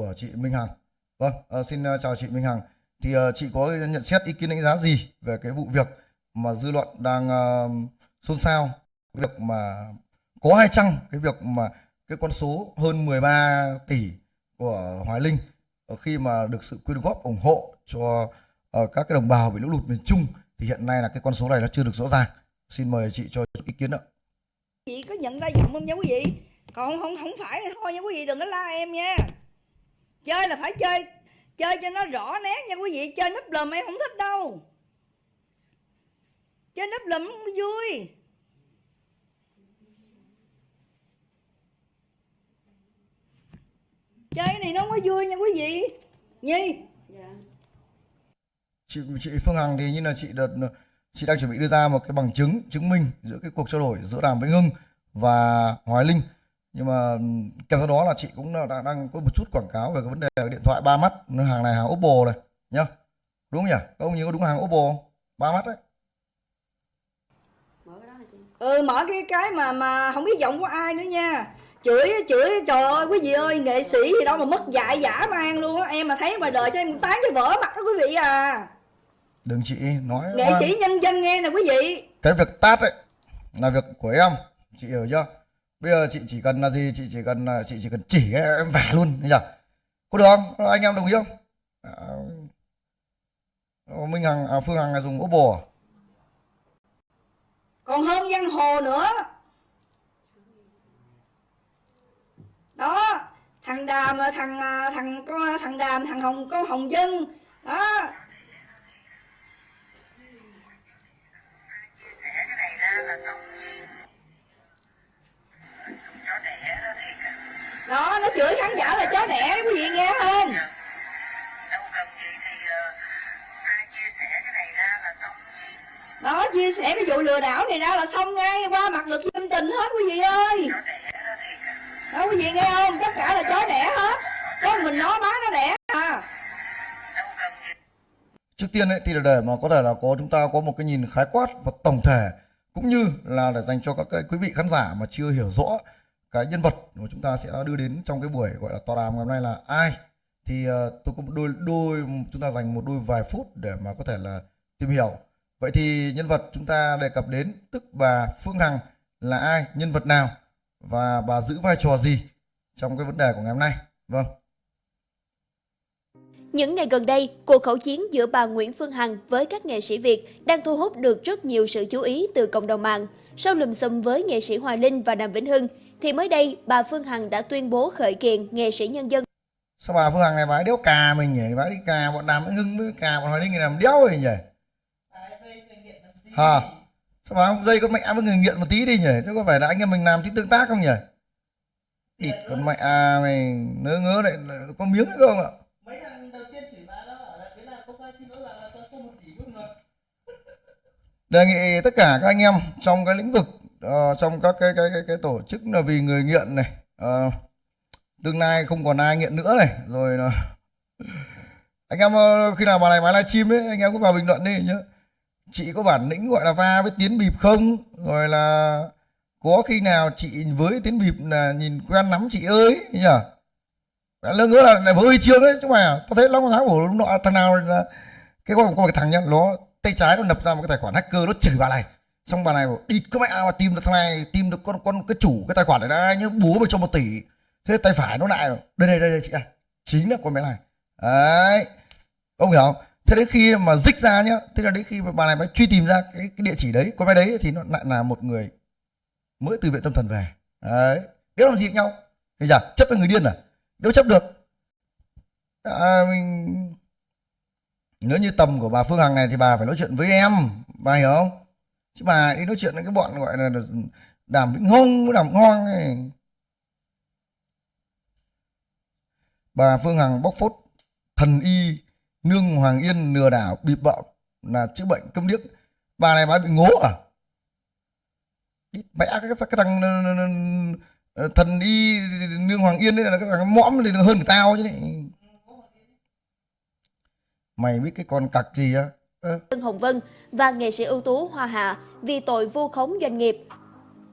của chị Minh Hằng. Vâng, à, xin ờ, chào chị Minh Hằng. Thì à, chị có nhận xét ý kiến đánh giá gì về cái vụ việc mà dư luận đang à, xôn xao cái việc mà có hay chăng cái việc mà cái con số hơn 13 tỷ của Hoài Linh khi mà được sự quyên góp ủng hộ cho uh, các cái đồng bào bị lũ lụt miền Trung thì hiện nay là cái con số này nó chưa được rõ ràng. Xin mời chị cho ý kiến ạ. chị có nhận ra giọng không nha quý vị còn không không phải thì thôi nha quý vị đừng có la em nha chơi là phải chơi. Chơi cho nó rõ nét nha quý vị. Chơi núp lùm em không thích đâu. Chơi núp lùm không vui. Chơi cái này nó có vui nha quý vị. Nhi. Chị chị Phương Hằng thì như là chị đợt chị đang chuẩn bị đưa ra một cái bằng chứng chứng minh giữa cái cuộc trao đổi giữa Đàm Vĩnh Hưng và Hoài Linh nhưng mà kèm theo đó là chị cũng đã- đang, đang có một chút quảng cáo về cái vấn đề điện thoại ba mắt hàng này hàng Oppo này nhá. Đúng không nhỉ? Các ông nhớ có đúng hàng Oppo không? ba mắt đấy. Ừ mở cái cái mà mà không biết giọng của ai nữa nha. Chửi chửi trời ơi quý vị ơi nghệ sĩ gì đâu mà mất dạy dã man luôn á. Em mà thấy ngoài đời cho em tán cho vỡ mặt đó quý vị à. Đừng chị nói nghệ oan. sĩ nhân dân nghe nè quý vị. Cái việc tát ấy là việc của em. Chị hiểu chưa bây giờ chị chỉ cần là gì? Chị chỉ cần là chị chỉ cần chỉ cái em vả luôn chưa? Có được không? Anh em đồng ý không? À, Minh Hằng à, Phương Hằng là dùng Oppo à? còn hơn giang hồ nữa. Đó thằng đàm là thằng à, thằng có thằng đàm thằng hồng có hồng dân. Đó. Chia sẻ cái này ra là xong đó nó chửi khán giả là chó đẻ đó quý vị nghe không đâu cần gì thì ờ, ai chia sẻ cái này ra là xong. Đó chia sẻ cái vụ lừa đảo này ra là xong ngay qua mặt được dân tình hết quý vị ơi. Đó quý vị nghe không? Tất cả là chó đẻ hết. Có mình nó bán nó đẻ à. Trước tiên ấy thì là để mà có thể là có chúng ta có một cái nhìn khái quát và tổng thể cũng như là để dành cho các cái quý vị khán giả mà chưa hiểu rõ cái nhân vật mà chúng ta sẽ đưa đến trong cái buổi gọi là tọa đàm ngày hôm nay là ai. Thì uh, tôi có một đôi đôi chúng ta dành một đôi vài phút để mà có thể là tìm hiểu. Vậy thì nhân vật chúng ta đề cập đến tức bà Phương Hằng là ai nhân vật nào và bà giữ vai trò gì trong cái vấn đề của ngày hôm nay? Vâng. Những ngày gần đây, cuộc khẩu chiến giữa bà Nguyễn Phương Hằng với các nghệ sĩ Việt đang thu hút được rất nhiều sự chú ý từ cộng đồng mạng. Sau lùm xùm với nghệ sĩ Hoài Linh và Đàm Vĩnh Hưng, thì mới đây bà Phương Hằng đã tuyên bố khởi kiện nghệ sĩ nhân dân. Sao bà Phương Hằng này bà đéo cà mình nhỉ? Bà đi cà bọn Đàm Vĩnh Hưng với cà bọn Hoài Linh này làm đéo rồi nhỉ? Hả? Sao bà không dây con mẹ với người nghiện một tí đi nhỉ? Chứ có phải là anh em mình làm tí tương tác không nhỉ? Địt con mẹ à, mày ngớ ngớ lại có miếng nữa không ạ? Mấy thằng đầu tiên chửi bà nó bảo là thế là không ai xin lỗi là tôi không một tỷ luôn mà đề nghị tất cả các anh em trong cái lĩnh vực Ờ, trong các cái cái cái cái tổ chức là vì người nghiện này. Uh, tương lai không còn ai nghiện nữa này. Rồi là anh em ờ, khi nào mà này máy livestream ấy anh em cứ vào bình luận đi nhá. Chị có bản lĩnh gọi là va với tiến bịp không? Rồi là có khi nào chị với tiến bịp là nhìn quen lắm chị ơi nhỉ lương ngỡ là lại với huy chương đấy chứ mà tao thấy long tháng của nọ thằng nào là cái con con cái thằng nhá nó tay trái nó nập ra một cái tài khoản hacker nó chửi bà này xong bà này bảo đi cái mẹ mà tìm được thằng này tìm được con con cái chủ cái tài khoản này là nhớ bố mày cho một tỷ. Thế tay phải nó lại rồi. đây đây đây, đây chị à chính là con bé này. Đấy. Ông hiểu không? Thế đến khi mà dích ra nhá thế là đến khi mà bà này mới truy tìm ra cái, cái địa chỉ đấy con bé đấy thì nó lại là một người mới từ viện tâm thần về. Đấy. Nếu làm gì với nhau? Thì giờ chấp với người điên à? Nếu chấp được. À, mình nếu như tầm của bà Phương Hằng này thì bà phải nói chuyện với em bà hiểu không? Chứ bà đi nói chuyện với cái bọn gọi là đàm vĩnh hông với đàm ngon này bà Phương Hằng bóc phốt thần y nương Hoàng Yên lừa đảo bịp bợm là chữa bệnh câm điếc. Bà này bà bị ngố à? Mẹ cái, cái, cái thằng ờ, ờ, ờ, thần y nương Hoàng Yên đấy là cái thằng mõm thì hơn tao chứ này mày biết cái con cặc gì á? Tân Hồng Vân và nghệ sĩ ưu tú Hoa Hạ vì tội vu khống doanh nghiệp.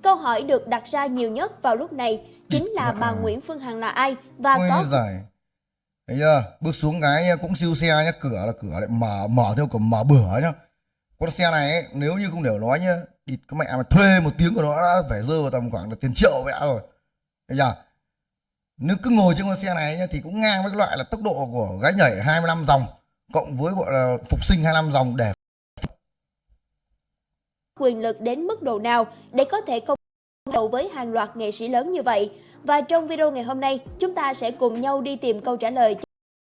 Câu hỏi được đặt ra nhiều nhất vào lúc này chính là bà Nguyễn Phương Hằng là ai và ôi có giời. Thấy chưa? Bước xuống cái nhá, cũng siêu xe nhá cửa là cửa lại mở mở theo kiểu mở bửa nhá. Con xe này ấy, nếu như không để nói nhá địt cái mẹ mà thuê một tiếng của nó đã phải rơi vào tầm khoảng là tiền triệu mẹ rồi. Thấy chưa? Nếu cứ ngồi trên con xe này nhá, thì cũng ngang với cái loại là tốc độ của gái nhảy 25 dòng cộng với gọi là phục sinh 25 dòng để quyền lực đến mức độ nào để có thể công đầu với hàng loạt nghệ sĩ lớn như vậy. Và trong video ngày hôm nay, chúng ta sẽ cùng nhau đi tìm câu trả lời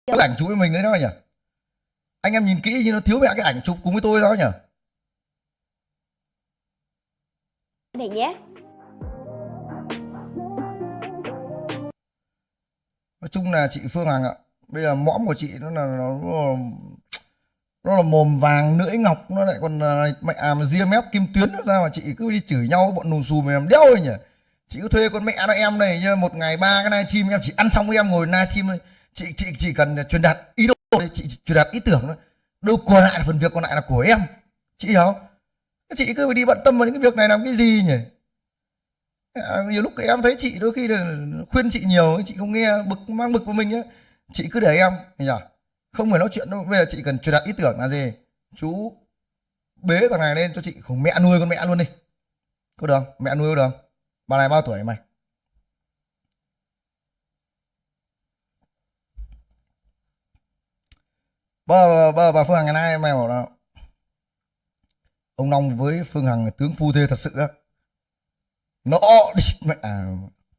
cái ảnh chụp với mình đấy đó nhỉ anh em nhìn kỹ như nó thiếu mẹ cái ảnh chụp cùng với tôi đó nhỉ này nhé. nói chung là chị Phương Hằng ạ bây giờ mõm của chị nó là nó, nó, nó là mồm vàng lưỡi ngọc nó lại còn à, mẹ à, mà ria mép kim tuyến nó ra mà chị cứ đi chửi nhau bọn nùng xù mềm đéo rồi nhỉ? Chị cứ thuê con mẹ nó em này nhá một ngày ba cái live stream em chỉ ăn xong em ngồi live stream thôi. Chị chị chỉ cần truyền đạt ý đồ thôi, chị, chị truyền đạt ý tưởng thôi. Đâu còn lại là phần việc còn lại là của em. Chị hiểu không? Chị cứ phải đi bận tâm vào những cái việc này làm cái gì nhỉ? À, nhiều lúc em thấy chị đôi khi là khuyên chị nhiều chị không nghe bực mang bực của mình á chị cứ để em nhỉ không phải nói chuyện đâu bây giờ chị cần truyền đạt ý tưởng là gì? Chú bế thằng này lên cho chị khủng mẹ nuôi con mẹ luôn đi. Có được không? mẹ nuôi có được không? bà này bao tuổi mày? Bà, bà, bà Phương Hằng ngày nay mày bảo là ông Long với Phương Hằng tướng phu thê thật sự á. Nó đi mẹ à,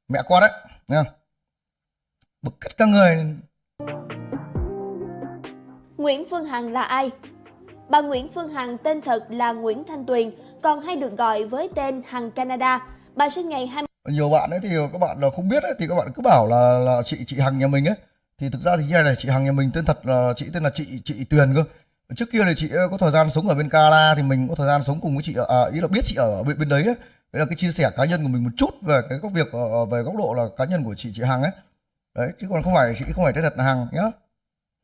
mẹ con đấy nghe không? Bực cất các người. Nguyễn Phương Hằng là ai? Bà Nguyễn Phương Hằng tên thật là Nguyễn Thanh Tuyền, còn hay được gọi với tên Hằng Canada. Bà sinh ngày 20 nhiều bạn ấy thì các bạn là không biết ấy, thì các bạn cứ bảo là là chị chị Hằng nhà mình ấy. Thì thực ra thì như này chị Hằng nhà mình tên thật là chị tên là chị chị Tuyền cơ. Trước kia thì chị ờ, có thời gian sống ở bên Canada thì mình có thời gian sống cùng với chị ở à, ý là biết chị ở bên bên đấy đấy đấy là cái chia sẻ cá nhân của mình một chút về cái góc việc ờ, về góc độ là cá nhân của chị chị Hằng ấy. Đấy chứ còn không phải chị không phải tên thật là Hằng nhá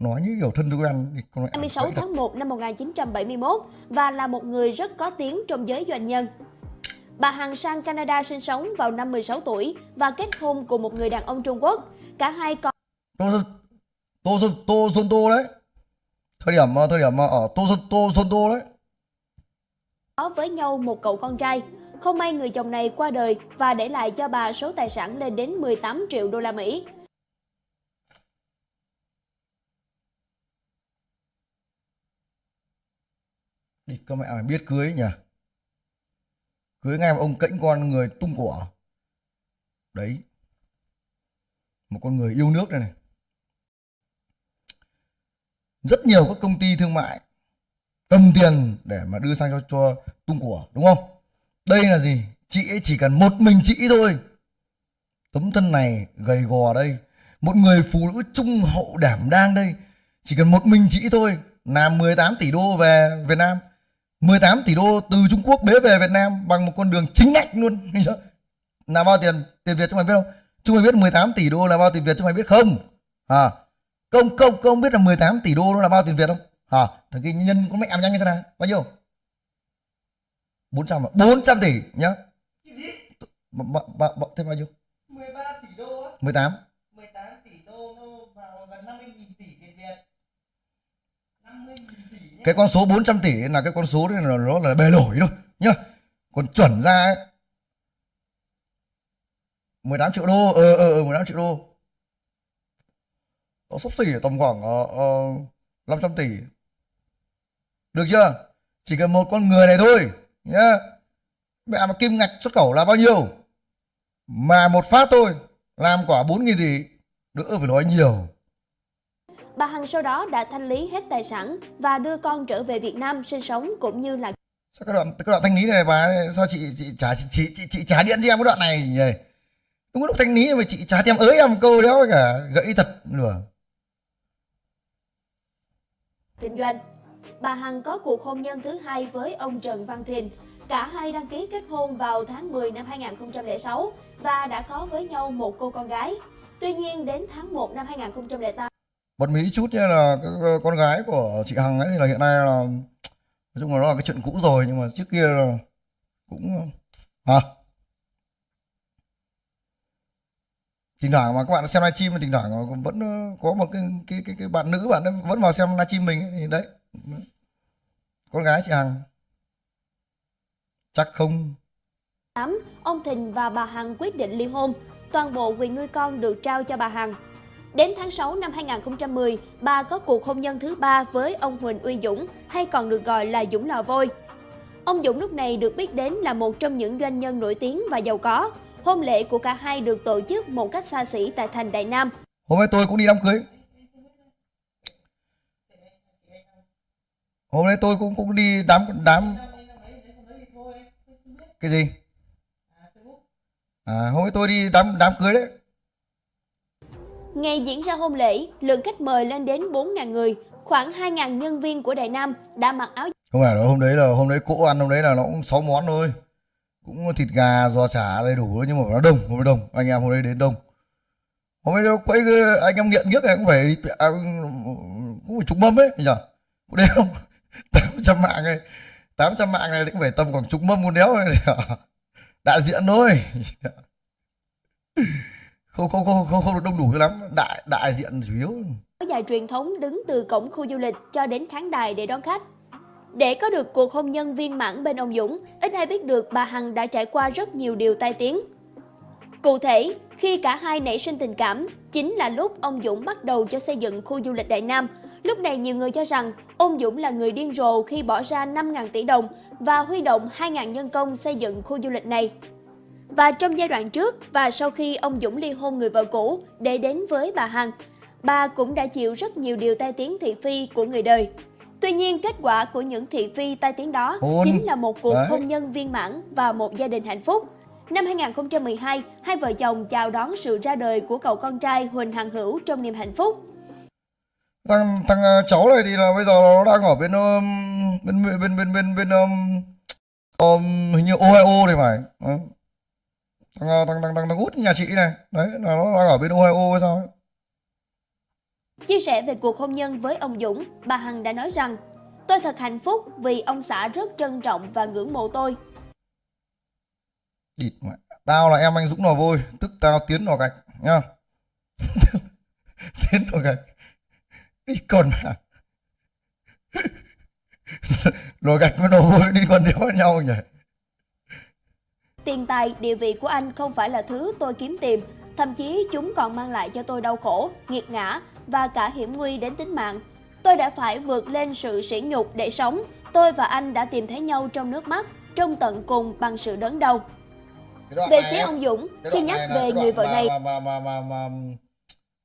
nói như kiểu thân tôi quen thì con mẹ 26 vậy thật. tháng 1 năm 1971 và là một người rất có tiếng trong giới doanh nhân. Bà Hằng sang Canada sinh sống vào năm 16 tuổi và kết hôn cùng một người đàn ông Trung Quốc. Cả hai có tô tô tô Xuân Tô đấy thời điểm thời điểm ở tô Xuân tô Xuân Tô đấy với nhau một cậu con trai. Không may người chồng này qua đời và để lại cho bà số tài sản lên đến 18 triệu đô la Mỹ. Đi các mẹ mày biết cưới nhỉ? Cưới ngay mà ông cẫnh con người tung của. Đấy. Một con người yêu nước đây này. Rất nhiều các công ty thương mại cầm tiền để mà đưa sang cho cho tung của, đúng không? Đây là gì? Chị ấy chỉ cần một mình chị thôi. Tấm thân này gầy gò đây. Một người phụ nữ trung hậu đảm đang đây. Chỉ cần một mình chị thôi. Làm 18 tỷ đô về Việt Nam. 18 tỷ đô từ Trung Quốc bế về Việt Nam bằng một con đường chính ngạch luôn. Là bao tiền tiền Việt cho mày biết không? Chúng mày biết 18 tỷ đô là bao tiền Việt cho mày biết không? À công công công biết là 18 tỷ đô nó là bao tiền Việt không? À thằng kia nhân con mẹ em nhanh như thế nào? Bao nhiêu? 400 à? 400 tỷ nhá. Cái gì? b, thế bao nhiêu? 13 tỷ đô á. 18 18 tỷ đô nó vào gần 50 nghìn tỷ tiền Việt. 50 nghìn tỷ nhé cái con số 400 tỷ là cái con số đấy là nó là bề nổi thôi nhá. Còn chuẩn ra ấy, 18 triệu đô ờ ờ ờ 18 triệu đô. Nó sắp xỉ tầm khoảng uh, uh, 500 tỷ. Được chưa? Chỉ cần một con người này thôi nhá. Mẹ mà kim ngạch xuất khẩu là bao nhiêu? Mà một phát thôi làm quả 4.000 tỷ đỡ phải nói nhiều. Bà Hằng sau đó đã thanh lý hết tài sản và đưa con trở về Việt Nam sinh sống cũng như là sao cái đoạn cái đoạn thanh lý này bà sao chị chị trả chị chị, chị, chị trả điện cho em cái đoạn này nhỉ đúng lúc thanh lý mà chị trả em ới em một câu đéo cả gãy thật nữa kinh doanh. Bà Hằng có cuộc hôn nhân thứ hai với ông Trần Văn Thìn. Cả hai đăng ký kết hôn vào tháng 10 năm 2006 và đã có với nhau một cô con gái. Tuy nhiên đến tháng 1 năm 2008 bật mí chút nhé là con gái của chị Hằng ấy thì là hiện nay là nói chung là nó là cái chuyện cũ rồi nhưng mà trước kia là cũng hả thỉnh thoảng mà các bạn xem livestream thỉnh thoảng vẫn ờ, có một cái cái cái, cái bạn nữ bạn ấy vẫn vào xem livestream mình ấy, thì đấy con gái chị Hằng chắc không 8, ông Thịnh và bà Hằng quyết định ly hôn. Toàn bộ quyền nuôi con được trao cho bà Hằng. Đến tháng 6 năm 2010, bà có cuộc hôn nhân thứ ba với ông Huỳnh Uy Dũng, hay còn được gọi là Dũng Lò Vôi. Ông Dũng lúc này được biết đến là một trong những doanh nhân nổi tiếng và giàu có. Hôn lễ của cả hai được tổ chức một cách xa xỉ tại thành Đại Nam. hôm nay tôi cũng đi đám cưới hôm nay tôi cũng cũng đi đám đám cái gì à hôm nay tôi đi đám đám cưới đấy Ngày diễn ra hôn lễ, lượng khách mời lên đến 4.000 người, khoảng 2.000 nhân viên của Đại Nam đã mặc áo không phải là hôm đấy là hôm đấy cỗ ăn hôm đấy là nó cũng 6 món thôi. Cũng thịt gà giò chả đầy đủ nhưng mà nó đông hôm đấy đông. Anh em hôm đấy đến đông. Hôm đấy nó quay cái- anh em nghiện nhất này cũng phải đi à, cũng phải trúng mâm ấy nhỉ? Cũng đấy không? tám trăm mạng này tám trăm mạng này cũng phải tầm khoảng chục mâm con đéo này đại diện thôi không không không không không được đông đủ cho lắm đại đại diện chủ yếu có dài truyền thống đứng từ cổng khu du lịch cho đến khán đài để đón khách. Để có được cuộc hôn nhân viên mãn bên ông Dũng, ít ai biết được bà Hằng đã trải qua rất nhiều điều tai tiếng. Cụ thể, khi cả hai nảy sinh tình cảm, chính là lúc ông Dũng bắt đầu cho xây dựng khu du lịch Đại Nam. Lúc này nhiều người cho rằng ông Dũng là người điên rồ khi bỏ ra 5.000 tỷ đồng và huy động 2.000 nhân công xây dựng khu du lịch này. Và trong giai đoạn trước và sau khi ông Dũng ly hôn người vợ cũ để đến với bà Hằng, bà cũng đã chịu rất nhiều điều tai tiếng thị phi của người đời. Tuy nhiên, kết quả của những thị phi tai tiếng đó chính là một cuộc Đấy. hôn nhân viên mãn và một gia đình hạnh phúc. Năm 2012, hai vợ chồng chào đón sự ra đời của cậu con trai Huỳnh Hằng Hữu trong niềm hạnh phúc. thằng thằng ờ, cháu này thì là bây giờ nó đang ở bên bên bên bên bên bên, bên um, um, hình như Ohio thì phải Đấy. Thằng ờ, thằng thằng thằng thằng út nhà chị này. Đấy là nó đang ở bên Ohio hay sao ấy. Chia sẻ về cuộc hôn nhân với ông Dũng, bà Hằng đã nói rằng Tôi thật hạnh phúc vì ông xã rất trân trọng và ngưỡng mộ tôi. địt mẹ. Tao là em anh Dũng lò vôi. Tức tao tiến lò gạch nhá. Tiến lò gạch. Đi còn mà. Lò gạch với lò vôi đi còn đéo với nhau nhỉ Tiền tài, địa vị của anh không phải là thứ tôi kiếm tìm, thậm chí chúng còn mang lại cho tôi đau khổ, nghiệt ngã và cả hiểm nguy đến tính mạng. Tôi đã phải vượt lên sự sỉ nhục để sống. Tôi và anh đã tìm thấy nhau trong nước mắt, trong tận cùng bằng sự đớn đau. Về phía ông Dũng, khi nhắc này về người vợ mà- này, mà mà mà mà, mà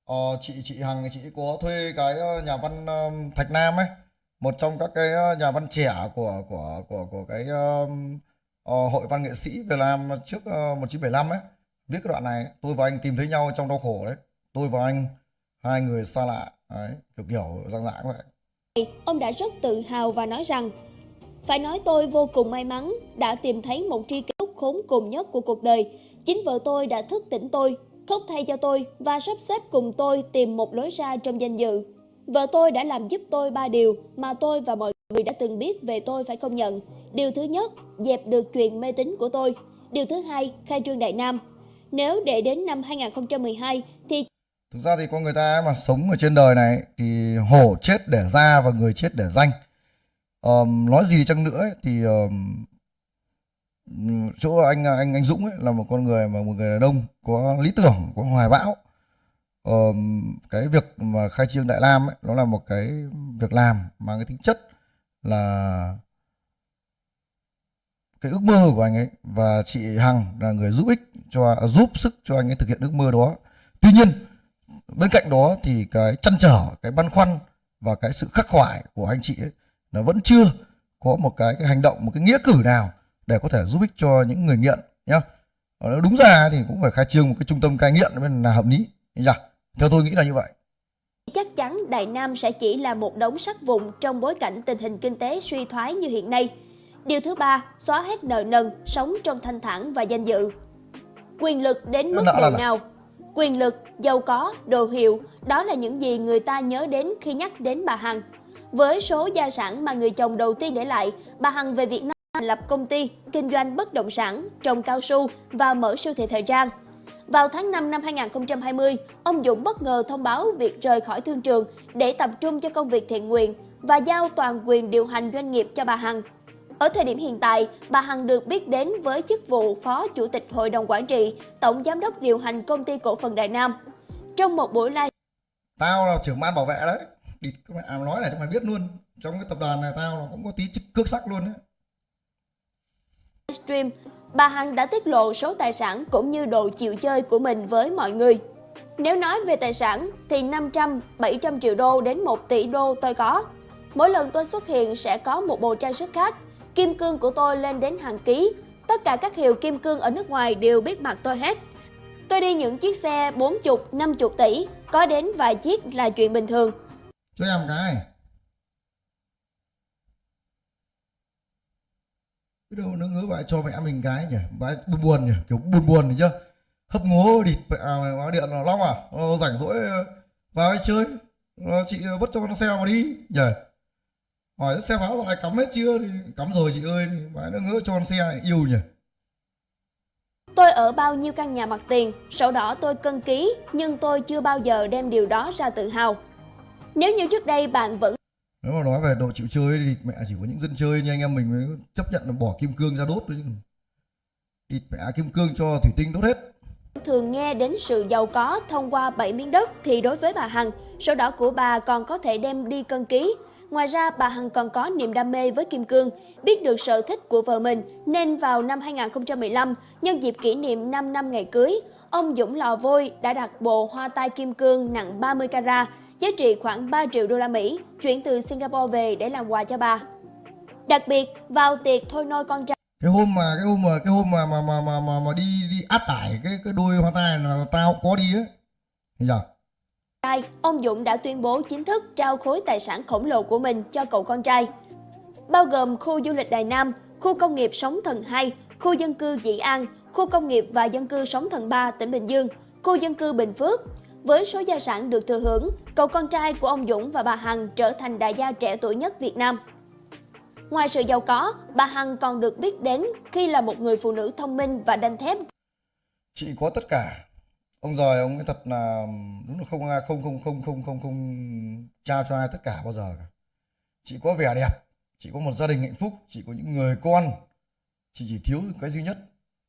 ờ, chị chị Hằng chị có thuê cái ờ, nhà văn ờ, Thạch Nam ấy một trong các cái ờ, nhà văn trẻ của của của của cái Ờ, hội văn nghệ sĩ Việt Nam trước ờ, 1975 ấy viết cái đoạn này tôi và anh tìm thấy nhau trong đau khổ đấy tôi và anh hai người xa lạ đấy kiểu kiểu dạng dạng vậy ông đã rất tự hào và nói rằng Phải nói tôi vô cùng may mắn đã tìm thấy một tri kỷ khốn cùng nhất của cuộc đời. Chính vợ tôi đã thức tỉnh tôi, khóc thay cho tôi và sắp xếp cùng tôi tìm một lối ra trong danh dự. Vợ tôi đã làm giúp tôi ba điều mà tôi và mọi người đã từng biết về tôi phải công nhận. Điều thứ nhất, dẹp được chuyện mê tín của tôi. Điều thứ hai, khai trương Đại Nam. Nếu để đến năm 2012 thì thực ra thì con người ta mà sống ở trên đời này thì hổ chết để ra và người chết để danh Um, nói gì chăng nữa ấy, thì um, chỗ anh anh anh Dũng ấy là một con người mà một người đàn ông có lý tưởng có hoài bão Um, cái việc mà khai trương Đại nam ấy nó là một cái việc làm mang cái tính chất là cái ước mơ của anh ấy. Và chị Hằng là người giúp ích cho giúp sức cho anh ấy thực hiện ước mơ đó. Tuy nhiên bên cạnh đó thì cái chăn trở cái băn khoăn và cái sự khắc khoải của anh chị ấy nó vẫn chưa có một cái, cái hành động một cái nghĩa cử nào để có thể giúp ích cho những người nghiện nhá. Nếu đúng ra thì cũng phải khai trương một cái trung tâm cai nghiện là hợp lý. Nhỉ theo tôi nghĩ là như vậy chắc chắn Đại Nam sẽ chỉ là một đống sắt vụn trong bối cảnh tình hình kinh tế suy thoái như hiện nay. Điều thứ ba, xóa hết nợ nần, sống trong thanh thản và danh dự. Quyền lực đến mức độ nào? nào? Quyền lực, giàu có, đồ hiệu, đó là những gì người ta nhớ đến khi nhắc đến bà Hằng. Với số gia sản mà người chồng đầu tiên để lại, bà Hằng về Việt Nam thành lập công ty, kinh doanh bất động sản, trồng cao su và mở siêu thị thời trang. Vào tháng 5 năm 2020, ông Dũng bất ngờ thông báo việc rời khỏi thương trường để tập trung cho công việc thiện nguyện và giao toàn quyền điều hành doanh nghiệp cho bà Hằng. Ở thời điểm hiện tại, bà Hằng được biết đến với chức vụ Phó Chủ tịch Hội đồng Quản trị, Tổng Giám đốc điều hành Công ty Cổ phần Đại Nam. Trong một buổi live tao là trưởng ban bảo vệ đấy đi các mẹ nói này cho mày biết luôn trong cái tập đoàn này tao là cũng có tí chức cước sắc luôn đấy stream, bà Hằng đã tiết lộ số tài sản cũng như độ chịu chơi của mình với mọi người. Nếu nói về tài sản thì 500, 700 triệu đô đến 1 tỷ đô tôi có. Mỗi lần tôi xuất hiện sẽ có một bộ trang sức khác. Kim cương của tôi lên đến hàng ký. Tất cả các hiệu kim cương ở nước ngoài đều biết mặt tôi hết. Tôi đi những chiếc xe 40, 50 tỷ, có đến vài chiếc là chuyện bình thường. cho em cái biết đâu nó ngứa vậy cho mẹ mình cái nhỉ? Vãi buồn buồn nhỉ? Kiểu buồn buồn nhỉ chưa hấp ngố địt mẹ à, báo điện là long à? Nó rảnh rỗi ờ, vào ấy chơi. Nó chị ờ, vứt cho con xe mà đi nhỉ? Hỏi xe pháo rồi cắm hết chưa? Thì cắm rồi chị ơi vãi nó ngứa cho con xe này yêu nhỉ? Tôi ở bao nhiêu căn nhà mặt tiền, sổ đỏ tôi cân ký, nhưng tôi chưa bao giờ đem điều đó ra tự hào. Nếu như trước đây bạn vẫn nếu mà nói về độ chịu chơi thì mẹ chỉ có những dân chơi như anh em mình mới chấp nhận là bỏ kim cương ra đốt thôi chứ. Địt mẹ kim cương cho thủy tinh đốt hết. Thường nghe đến sự giàu có thông qua 7 miếng đất thì đối với bà Hằng, sổ đỏ của bà còn có thể đem đi cân ký. Ngoài ra, bà Hằng còn có niềm đam mê với kim cương, biết được sở thích của vợ mình. Nên vào năm 2015, nhân dịp kỷ niệm 5 năm ngày cưới, ông Dũng Lò Vôi đã đặt bộ hoa tai kim cương nặng 30 carat, giá trị khoảng 3 triệu đô la Mỹ, chuyển từ Singapore về để làm quà cho bà. Đặc biệt, vào tiệc thôi nôi con trai cái hôm mà cái hôm mà cái hôm mà mà mà mà mà, mà đi đi áp tải cái cái đôi hoa tai là tao có đi ấy Thấy chưa? trai, ông Dũng đã tuyên bố chính thức trao khối tài sản khổng lồ của mình cho cậu con trai. Bao gồm khu du lịch Đài Nam, khu công nghiệp Sóng Thần 2, khu dân cư Dĩ An, khu công nghiệp và dân cư Sóng Thần 3 tỉnh Bình Dương, khu dân cư Bình Phước. Với số gia sản được thừa hưởng, cậu con trai của ông Dũng và bà Hằng trở thành đại gia trẻ tuổi nhất Việt Nam. Ngoài sự giàu có, bà Hằng còn được biết đến khi là một người phụ nữ thông minh và đanh thép. Chị có tất cả. Ông giời ông ấy thật là đúng là không ai không không không không không không trao cho ai tất cả bao giờ cả. Chị có vẻ đẹp chị có một gia đình hạnh phúc chị có những người con. Chị chỉ thiếu cái duy nhất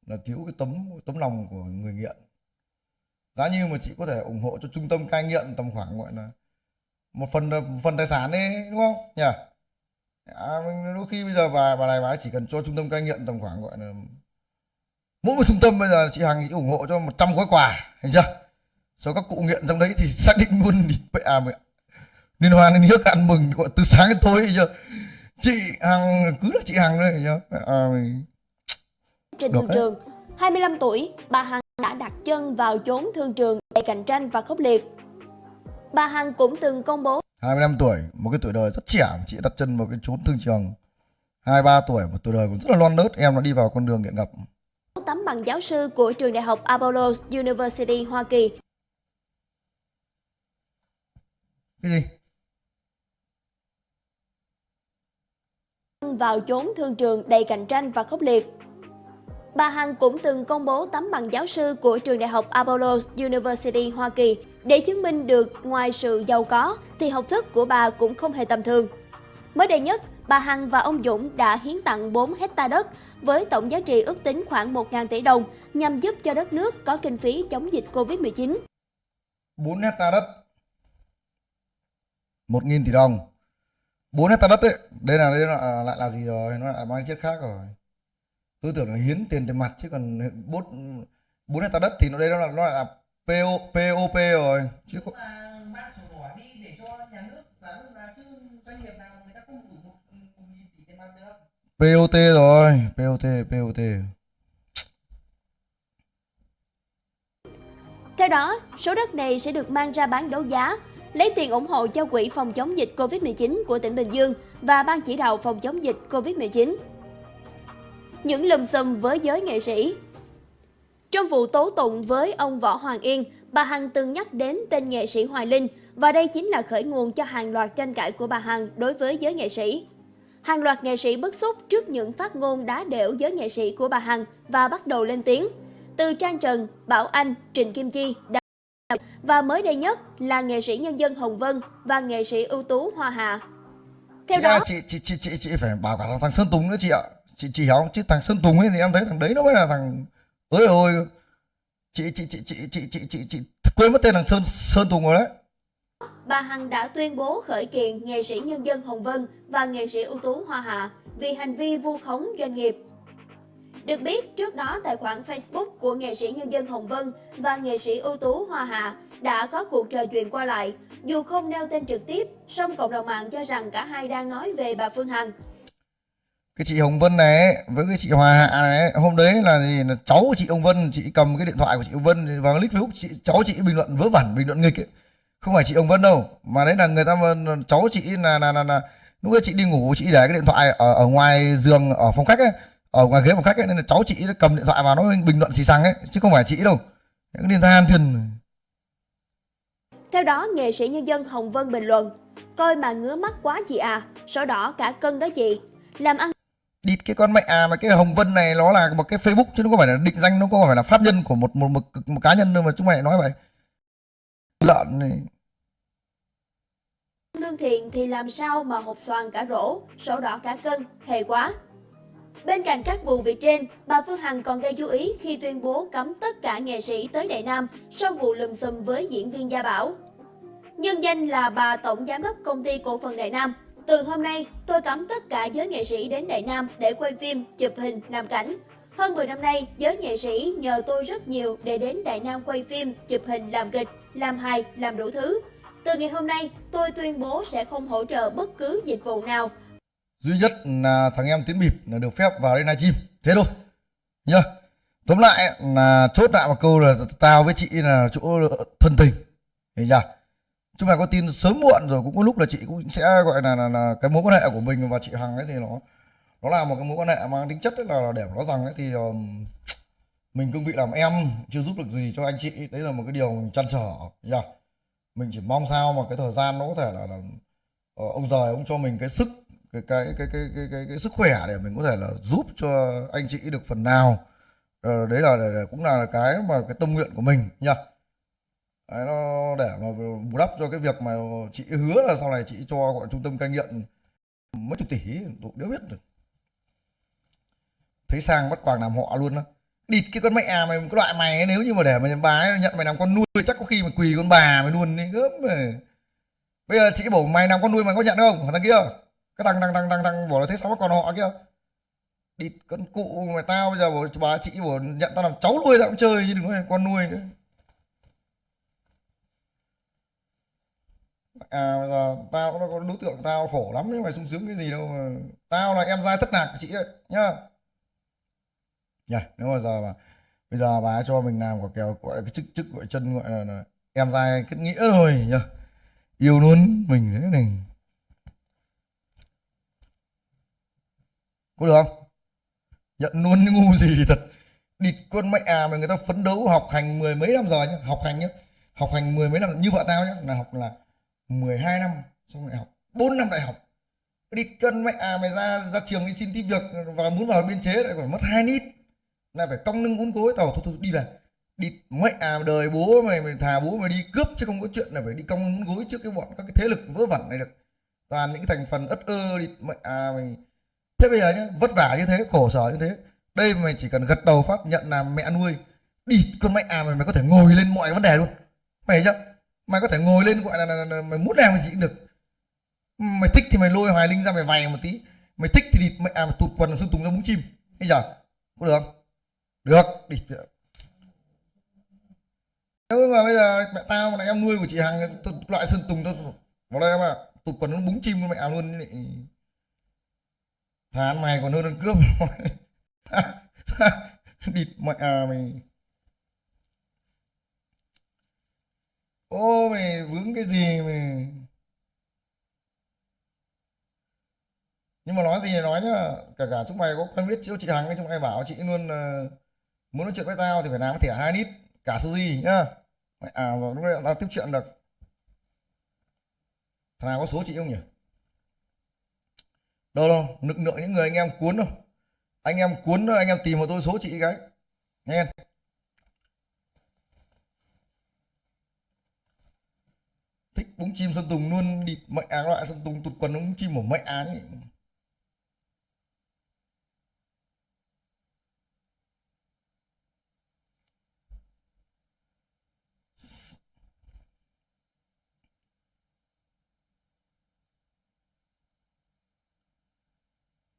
là thiếu cái tấm tấm lòng của người nghiện giá như mà chị có thể ủng hộ cho trung tâm cai nghiện tầm khoảng gọi là một phần một phần tài sản đi đúng không? Nhỉ? À, đôi khi bây giờ bà bà này bà ấy chỉ cần cho trung tâm cai nghiện tầm khoảng gọi là mỗi một trung tâm bây giờ chị Hằng chị ủng hộ cho 100 gói quà thấy chưa? Cho các cụ nghiện trong đấy thì xác định luôn mẹ à mẹ liên hoan liên hiếc ăn mừng gọi từ sáng đến tối chưa? Chị Hằng cứ là chị Hằng đấy Mẹ à, mày- trên Được trường. 25 tuổi, bà Hằng đã đặt chân vào chốn thương trường đầy cạnh tranh và khốc liệt. Bà Hằng cũng từng công bố 25 tuổi một cái tuổi đời rất trẻ. Mà chị đặt chân vào cái chốn thương trường. 23 tuổi một tuổi đời cũng rất là non nớt. Em đã đi vào con đường nghiện ngập. Tấm bằng giáo sư của trường đại học Apollo University Hoa Kỳ. Cái gì? Vào chốn thương trường đầy cạnh tranh và khốc liệt. Bà Hằng cũng từng công bố tấm bằng giáo sư của trường đại học Apollo University Hoa Kỳ để chứng minh được ngoài sự giàu có thì học thức của bà cũng không hề tầm thường. Mới đây nhất, bà Hằng và ông Dũng đã hiến tặng 4 hecta đất với tổng giá trị ước tính khoảng 1.000 tỷ đồng nhằm giúp cho đất nước có kinh phí chống dịch Covid-19. 4 hecta đất 1.000 tỷ đồng 4 hecta đất đấy đây là đây là à, lại là gì rồi nó lại mang chiếc khác rồi tôi tưởng là hiến tiền tiền mặt chứ còn 4 4 hecta đất thì nó đây nó là nó là PO, POP rồi. Chứ có, mà mang sổ đỏ đi để cho nhà nước và lúc là chứ doanh nghiệp nào người ta không đủ một một nghìn tỷ tiền mặt được. POT rồi POT POT Theo đó, số đất này sẽ được mang ra bán đấu giá, lấy tiền ủng hộ cho quỹ phòng chống dịch COVID-19 của tỉnh Bình Dương và Ban chỉ đạo phòng chống dịch COVID-19. Những lùm xùm với giới nghệ sĩ Trong vụ tố tụng với ông Võ Hoàng Yên, bà Hằng từng nhắc đến tên nghệ sĩ Hoài Linh và đây chính là khởi nguồn cho hàng loạt tranh cãi của bà Hằng đối với giới nghệ sĩ. Hàng loạt nghệ sĩ bức xúc trước những phát ngôn đá đểu giới nghệ sĩ của bà Hằng và bắt đầu lên tiếng. từ Trang Trần, Bảo Anh, Trịnh Kim Chi đã và mới đây nhất là nghệ sĩ nhân dân Hồng Vân và nghệ sĩ ưu tú Hoa Hà. Theo chị, đó, chị, chị chị chị chị phải bảo cả thằng Sơn Tùng nữa chị ạ chị chị hiểu không chứ thằng Sơn Tùng ấy thì em thấy thằng đấy nó mới là thằng ơi ôi chị chị chị chị chị chị chị, chị quên mất tên thằng Sơn Sơn Tùng rồi đấy bà Hằng đã tuyên bố khởi kiện nghệ sĩ nhân dân Hồng Vân và nghệ sĩ ưu tú Hoa Hạ vì hành vi vu khống doanh nghiệp. Được biết, trước đó tài khoản Facebook của nghệ sĩ nhân dân Hồng Vân và nghệ sĩ ưu tú Hoa Hạ đã có cuộc trò chuyện qua lại. Dù không nêu tên trực tiếp, song cộng đồng mạng cho rằng cả hai đang nói về bà Phương Hằng cái chị Hồng Vân này với cái chị Hòa Hạ này hôm đấy là gì là cháu của chị Hồng Vân chị cầm cái điện thoại của chị Hồng Vân vào click Facebook chị cháu chị bình luận vớ vẩn bình luận nghịch ấy. không phải chị Hồng Vân đâu mà đấy là người ta cháu chị là là là, là lúc ấy chị đi ngủ chị để cái điện thoại ở, ở ngoài giường ở phòng khách ấy ở ngoài ghế phòng khách ấy nên là cháu chị nó cầm điện thoại vào nó bình luận xì xăng ấy chứ không phải chị đâu những điện than thiền Theo đó, nghệ sĩ nhân dân Hồng Vân bình luận, coi mà ngứa mắt quá chị à, sổ đỏ cả cân đó chị. Làm ăn đít cái con mẹ à mà cái Hồng Vân này nó là một cái Facebook chứ nó không phải là định danh nó không phải là pháp nhân của một một một, một cá nhân đâu mà chúng mày nói vậy lợn này lương thiện thì làm sao mà hột xoàn cả rổ, sổ đỏ cả cân, hề quá. Bên cạnh các vụ việc trên, bà Phương Hằng còn gây chú ý khi tuyên bố cấm tất cả nghệ sĩ tới Đại Nam sau vụ lùm xùm với diễn viên Gia Bảo. Nhân danh là bà Tổng Giám đốc Công ty Cổ phần Đại Nam. Từ hôm nay, tôi cấm tất cả giới nghệ sĩ đến Đại Nam để quay phim, chụp hình, làm cảnh. Hơn 10 năm nay, giới nghệ sĩ nhờ tôi rất nhiều để đến Đại Nam quay phim, chụp hình, làm kịch, làm hài, làm đủ thứ. Từ ngày hôm nay, tôi tuyên bố sẽ không hỗ trợ bất cứ dịch vụ nào. Duy nhất là thằng em tiến bịp là được phép vào đây livestream. Thế thôi. Nhá. Tóm lại là chốt lại một câu là tao với chị là chỗ thân tình. Hiểu chưa chúng ta có tin sớm muộn rồi cũng có lúc là chị cũng sẽ gọi là là, là cái mối quan hệ của mình và chị hằng ấy thì nó nó là một cái mối quan hệ mang tính chất là để nói rằng ấy thì um, mình cương vị làm em chưa giúp được gì cho anh chị. Đấy là một cái điều mình chăn trở yeah. mình chỉ mong sao mà cái thời gian nó có thể là, là uh, ông rời ông cho mình cái sức cái cái cái cái cái cái, cái sức khỏe để mình có thể là giúp cho anh chị được phần nào. Uh, đấy là để, để, cũng là cái mà cái tâm nguyện của mình nha đấy, nó để mà bù đắp cho cái việc mà chị hứa là sau này chị cho gọi trung tâm cai nghiện mấy chục tỷ tôi đéo biết được thấy sang bắt quàng làm họ luôn đó địt cái con mẹ mày cái loại mày ấy, nếu như mà để mà bà ấy nhận mày làm con nuôi chắc có khi mà quỳ con bà mày luôn đi gớm mày bây giờ chị bảo mày làm con nuôi mày có nhận không? Thằng kia. Cái thằng thằng thằng thằng thằng bảo là thế sao bắt còn họ kia. Địt con cụ mày tao bây giờ bảo bà chị bảo nhận tao làm cháu nuôi tao cũng chơi chứ đừng nói là con nuôi nữa. À bây giờ tao nó có đối tượng tao khổ lắm nhưng mày sung sướng cái gì đâu mà. Tao là em giai thất lạc của chị ấy nhá. Nhá nếu mà giờ mà bây giờ bà cho mình làm quả kèo gọi là cái chức chức gọi chân gọi là, là em giai kết nghĩa rồi nhá. Yêu luôn mình thế này. Có được không? Nhận luôn ngu gì thật. Địt con mẹ à mà người ta phấn đấu học hành mười mấy năm rồi nhá học hành nhá. Học hành mười mấy năm như vợ tao nhá là học là 12 năm xong đại học 4 năm đại học. Đi cân mẹ à mày ra ra trường đi xin tìm việc và muốn vào biên chế lại phải mất hai nít. Là phải cong lưng uốn gối tàu thôi, thôi đi về. Đi mẹ à đời bố mày mày thà bố mày đi cướp chứ không có chuyện là phải đi cong lưng uốn gối trước cái bọn các cái thế lực vớ vẩn này được. Toàn những cái thành phần ất ơ đi mẹ à mày. Thế bây giờ nhá vất vả như thế khổ sở như thế. Đây mày chỉ cần gật đầu phát nhận là mẹ nuôi. Đi con mẹ à mày mày có thể ngồi lên mọi vấn đề luôn. Mày chưa? Mày có thể ngồi lên gọi là, là, là, là mày muốn làm cái gì cũng được mày thích thì mày lôi hoài linh ra mày vầy một tí. Mày thích thì mày à mày tụt quần sơn tùng ra búng chim. Bây giờ có được không? Được đi nếu mà bây giờ mẹ tao mà là em nuôi của chị hằng tôi- loại sơn tùng tôi vào đây em ạ tụt quần nó búng chim luôn mẹ luôn lại thán mày còn hơn ăn cướp. Địt mẹ à mày. Ô mày vướng cái gì mày nhưng mà nói gì thì nói nhá. Cả cả chúng mày có quen biết chị chị hằng ấy chúng mày bảo chị luôn uh, muốn nói chuyện với tao thì phải làm cái thẻ hai nít cả số gì nhá. Mày à rồi lúc đấy tiếp chuyện được. Thằng nào có số chị không nhỉ? Đâu đâu nực nượng những người anh em cuốn đâu. Anh em cuốn anh em tìm vào tôi số chị cái. Nghe. Thích búng chim sơn tùng luôn. Đi mẹ à loại sơn tùng, tụt quần búng chim của mẹ á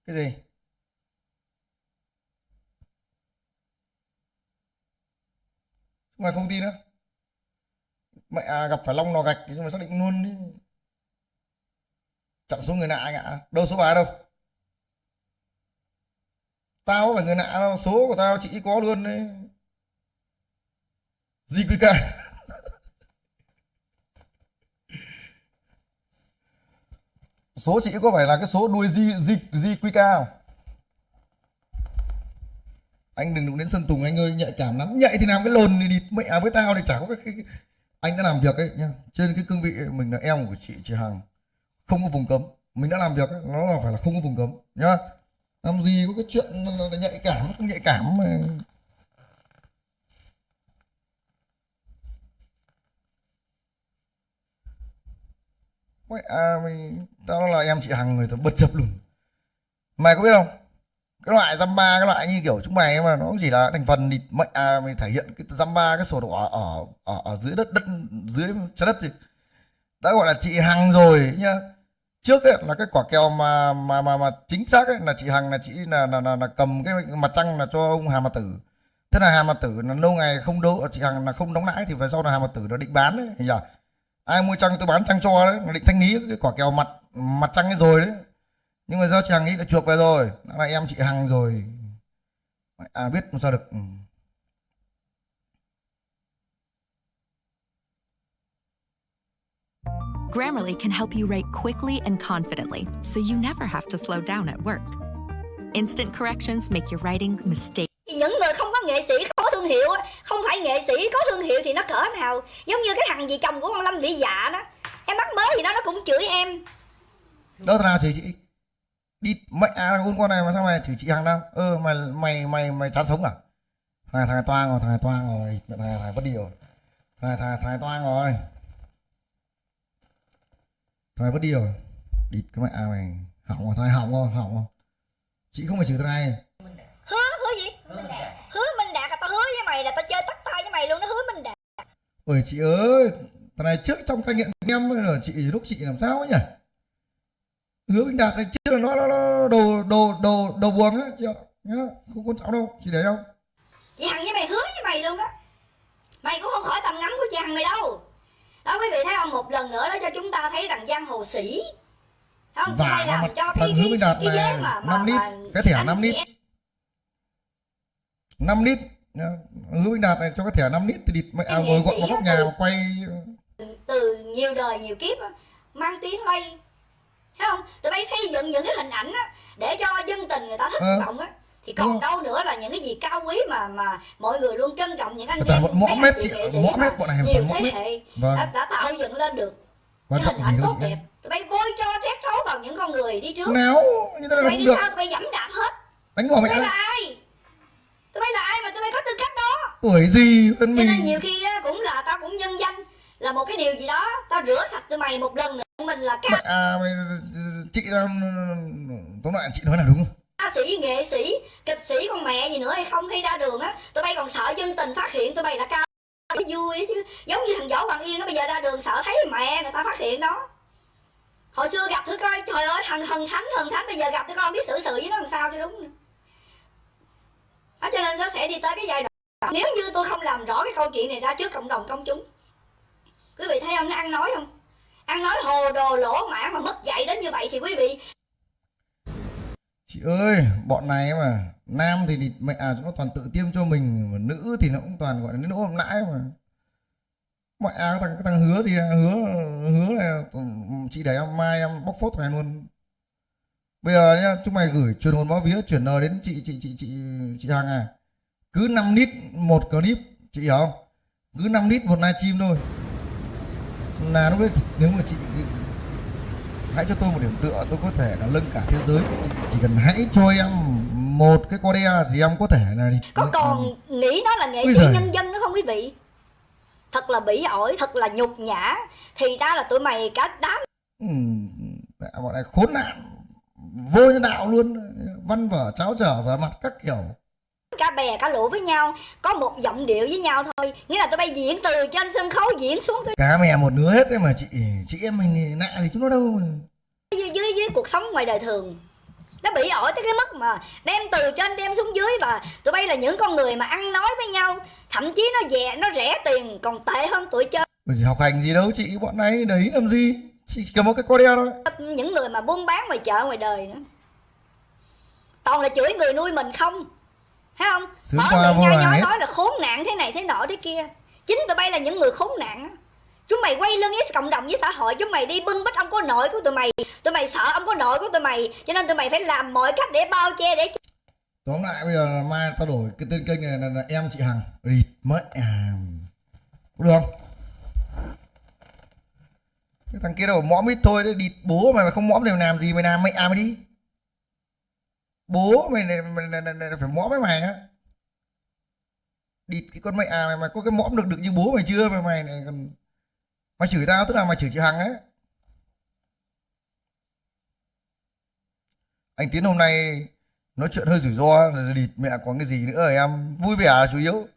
cái gì? Ngoài không tin nữa mẹ à, gặp phải long nò gạch thì nhưng mà xác định luôn đi. Chặn số người lạ anh ạ. Đâu số bài đâu? Tao có phải người lạ đâu. Số của tao chị có luôn đấy. Gì quy ca. Số chị có phải là cái số đuôi di di di quy cao anh đừng đụng đến sơn tùng anh ơi nhạy cảm lắm. Nhạy thì làm cái lồn thì địt mẹ với tao thì chả có cái, cái, cái anh đã làm việc ấy nha trên cái cương vị ấy, mình là em của chị chị hằng. Không có vùng cấm. Mình đã làm việc ấy, nó là phải là không có vùng cấm nhá. Làm gì có cái chuyện là, nhạy cảm không nhạy cảm mà. Mày à, mình tao là em chị hằng người ta bật chập luôn. Mày có biết không? Cái loại Zamba ba cái loại như kiểu chúng mày mà nó chỉ là thành phần thì mệnh à, mày thể hiện cái Zamba ba cái sổ đỏ ở ở ở dưới đất đất dưới trái đất gì đã gọi là chị hằng rồi nhá. Trước ấy là cái quả kèo mà mà mà mà chính xác ấy là chị hằng là chị là là, là, là cầm cái mặt trăng là cho ông hà mặt tử. Thế là hà mặt tử là lâu ngày không đấu chị hằng là không đóng lãi thì về sau là hà mặt tử nó định bán đấy nhỉ? ai mua trăng tôi bán trăng cho đấy nó định thanh lý cái quả kèo mặt mặt trăng ấy rồi đấy nhưng mà do chị hằng ấy đã chuộc về rồi đã là em chị hằng rồi à biết làm sao được ừ. Grammarly can help you write quickly and confidently, so you never have to slow down at work. Instant corrections make your writing mistake. thì những người không có nghệ sĩ không có thương hiệu không phải nghệ sĩ có thương hiệu thì nó cỡ nào giống như cái thằng gì chồng của con lâm vĩ dạ đó em bắt mới thì nó nó cũng chửi em đâu thằng nào chửi chị đi mẹ à con con này mà sao mày chửi chị hằng đâu ơ mày mày mày mày chán sống à? Thằng thằng toang rồi thằng toang rồi. Thằng thằng bất đi rồi. Thằng thằng thằng toang rồi. Thằng bất đi rồi. Đi cái mẹ à mày. Hỏng rồi thằng hỏng rồi hỏng rồi. Chị không phải chửi thằng này. Hứa hứa gì? Hứa minh đạt là tao hứa với mày là tao chơi tắt tay với mày luôn nó hứa minh đạt. Ôi chị ơi. Thằng này trước trong cai nghiện em là chị lúc chị làm sao ấy nhỉ hứa minh đạt này trước là nó nó, nó đồ đồ đồ đồ buồn á chị ạ. Nhá không quan trọng đâu chị để không chị hằng với mày hứa với mày luôn đó. Mày cũng không khỏi tầm ngắm của chị hằng mày đâu. Đó quý vị thấy không? Một lần nữa đó cho chúng ta thấy rằng giang hồ sĩ. Không? Vả làm mặt cho cái, Hứa Minh Đạt cái này, năm lít, cái thẻ năm lít. 5 lít hứa minh đạt này cho cái thẻ 5 lít thì địt mẹ à, ngồi gọn vào góc nhà mà. quay từ nhiều đời nhiều kiếp mang tiếng lây thấy không? Tụi bay xây dựng những cái hình ảnh á để cho dân tình người ta thất Ờ. vọng á. Thì còn không? đâu nữa là những cái gì cao quý mà mà mọi người luôn trân trọng những anh em anh mép chị mà mép bọn này nhiều thế hệ Vâng. đã, đã tạo dựng lên được quan trọng gì tốt đẹp. Tụi bay bôi cho trét trấu vào những con người đi trước. Nào như thế tụi là không được. sao tụi bay dẫm đạp hết. Đánh tụi mẹ bay là ai? Tụi bay là ai mà tụi bay có tư cách đó? Tuổi gì hơn cho nên mình nhiều khi á, cũng là tao cũng nhân danh là một cái điều gì đó. Tao rửa sạch tụi mày một lần nữa mình là ca à chị ra tóm lại chị nói là đúng không? Ca sĩ nghệ sĩ kịch sĩ con mẹ gì nữa hay không hay ra đường á. Tụi bay còn sợ dân tình phát hiện tụi bay là cái vui chứ. Giống như thằng võ hoàng yên nó bây giờ ra đường sợ thấy mẹ người ta phát hiện đó hồi xưa gặp thử coi trời ơi thần thần thánh thần thánh bây giờ gặp thử coi không biết xử sự với nó làm sao cho đúng đó, cho nên nó sẽ đi tới cái giai đoạn nếu như tôi không làm rõ cái câu chuyện này ra trước cộng đồng công chúng. Quý vị thấy không? Nó ăn nói không ăn nói hồ đồ lỗ mãn mà mất dạy đến như vậy thì quý vị? Chị ơi bọn này mà nam thì, thì mẹ à chúng nó toàn tự tiêm cho mình mà nữ thì nó cũng toàn gọi là nỗi ôm lãi mà. Mẹ à cái thằng cái thằng hứa thì à, hứa hứa là ừ, chị để em mai em bóc phốt này luôn. Bây giờ nhá chúng mày gửi truyền hồn báo vía chuyển lời đến chị chị chị chị chị hằng à. Cứ 5 lít một clip chị hiểu không? Cứ 5 lít một livestream thôi là lúc đấy nếu mà chị hãy cho tôi một điểm tựa tôi có thể là lưng cả thế giới. Chị chỉ cần hãy cho em một cái co đe thì em có thể là có còn nghĩ nó là nghệ sĩ nhân dân nữa không quý vị? Thật là bỉ ổi thật là nhục nhã. Thì ra là tụi mày cả đám ừ, bọn này khốn nạn vô nhân đạo luôn. Văn vở cháo trở giả mặt các kiểu cả bè cả lũ với nhau có một giọng điệu với nhau thôi. Nghĩa là tụi bay diễn từ trên sân khấu diễn xuống tới cá mè một đứa hết đấy mà chị chị em mình thì nạ gì chúng nó đâu mà. Dưới, dưới dưới cuộc sống ngoài đời thường. Nó bị ổi tới cái mức mà đem từ trên đem xuống dưới và tụi bay là những con người mà ăn nói với nhau. Thậm chí nó dè nó rẻ tiền còn tệ hơn tụi chơi. Học hành gì đâu chị bọn này đấy làm gì? Chị chỉ cầm một cái co đeo thôi. Những người mà buôn bán ngoài chợ ngoài đời nữa. Toàn là chửi người nuôi mình không thấy không? Sướng qua miệng hàng nhói nói là khốn nạn thế này thế nọ thế kia. Chính tụi bay là những người khốn nạn. Chúng mày quay lưng với cộng đồng với xã hội chúng mày đi bưng bít ông có nội của tụi mày. Tụi mày sợ ông có nội của tụi mày cho nên tụi mày phải làm mọi cách để bao che để tóm lại bây giờ mai tao đổi cái tên kênh này là, là em chị hằng rịt mất à được không? Cái thằng kia đâu mõm ít thôi địt bố mày mà không mõm thì làm gì mày làm mày à mày đi bố mày này, mày, này, này, này, phải mõm với mày á. Địt cái con mày à mày, mày có cái mõm được được như bố mày chưa? Mày mày này còn mày chửi tao tức là mày chửi chị hằng ấy anh tiến hôm nay nói chuyện hơi rủi ro là địt mẹ có cái gì nữa rồi em. Vui vẻ là chủ yếu.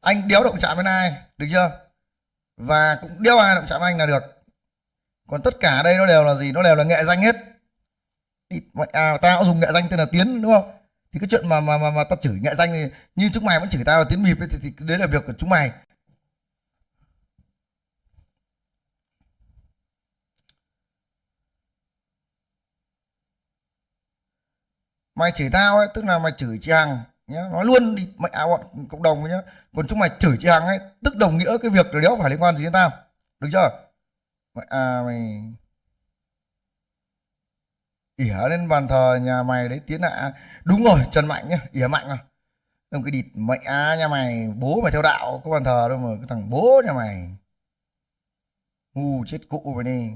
Anh đéo động chạm với ai được chưa? Và cũng đéo ai động chạm anh là được. Còn tất cả đây nó đều là gì? Nó đều là nghệ danh hết. Địt à tao dùng nghệ danh tên là tiến đúng không? Thì cái chuyện mà mà mà, mà tao chửi nghệ danh thì như chúng mày vẫn chửi tao là tiến mịp ấy, thì, thì đấy là việc của chúng mày mày chửi tao ấy tức là mày chửi chị hằng nhá. Nói luôn đi mày áo bọn cộng đồng nhá. Còn chúng mày chửi chị hằng ấy tức đồng nghĩa cái việc là đéo phải liên quan gì đến tao. Được chưa? Mày à mày ỉa lên bàn thờ nhà mày đấy tiến hạ đúng rồi trần mạnh nhá ỉa mạnh à. Ông cái địt mẹ à, nhà mày bố mày theo đạo có bàn thờ đâu mà cái thằng bố nhà mày. Ngu chết cụ mày đi.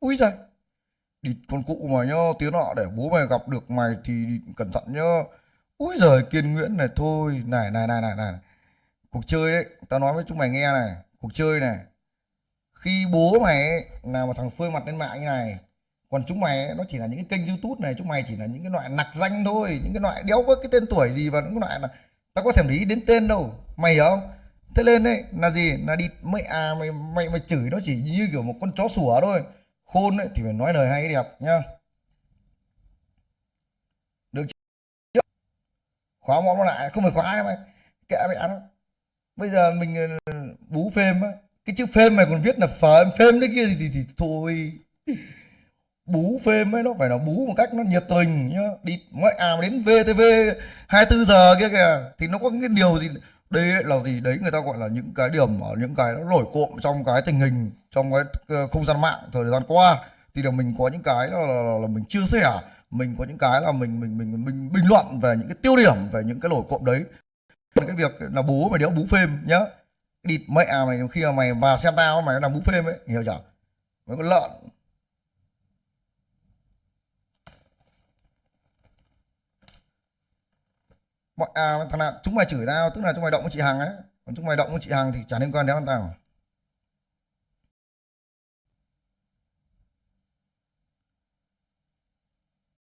Ui giời địt con cụ mà nhá tiếng nọ để bố mày gặp được mày thì cẩn thận nhá. Ui giời kiên nguyễn này thôi này này này này này. Cuộc chơi đấy tao nói với chúng mày nghe này cuộc chơi này khi bố mày ấy, là một thằng phơi mặt lên mạng như này còn chúng mày ấy, nó chỉ là những cái kênh youtube này chúng mày chỉ là những cái loại nặc danh thôi những cái loại đéo có cái tên tuổi gì và những cái loại là tao có thèm để ý đến tên đâu. Mày hiểu không? Thế lên đấy là gì? Là đi mày à mày mày mày chửi nó chỉ như kiểu một con chó sủa thôi. Khôn ấy thì phải nói lời hay đẹp nhá. Được chưa khóa món nó lại không phải khóa mày. Kệ mẹ nó bây giờ mình ờ, bú phêm á cái chữ phêm mày còn viết là phờ phêm đấy kia thì, thì, thì thôi. Bú phêm ấy nó phải là bú một cách nó nhiệt tình nhá. Đi ngoại à đến VTV 24 giờ kia kìa thì nó có cái điều gì đây là gì đấy người ta gọi là những cái điểm ở những cái nó nổi cộm trong cái tình hình trong cái ờ, không gian mạng thời gian qua. Thì là mình có những cái là, là, là, là mình chia sẻ mình có những cái là mình mình mình mình bình luận về những cái tiêu điểm về những cái nổi cộm đấy. Cái việc là bố mà đéo bú phêm nhá địt mẹ à mày khi mà mày vào xem tao mày làm bú phêm ấy hiểu chưa? Mày có lợn. Mọi à thằng nào, chúng mày chửi tao, tức là chúng mày động với chị hằng ấy. Còn chúng mày động với chị hằng thì chả liên quan đến tao.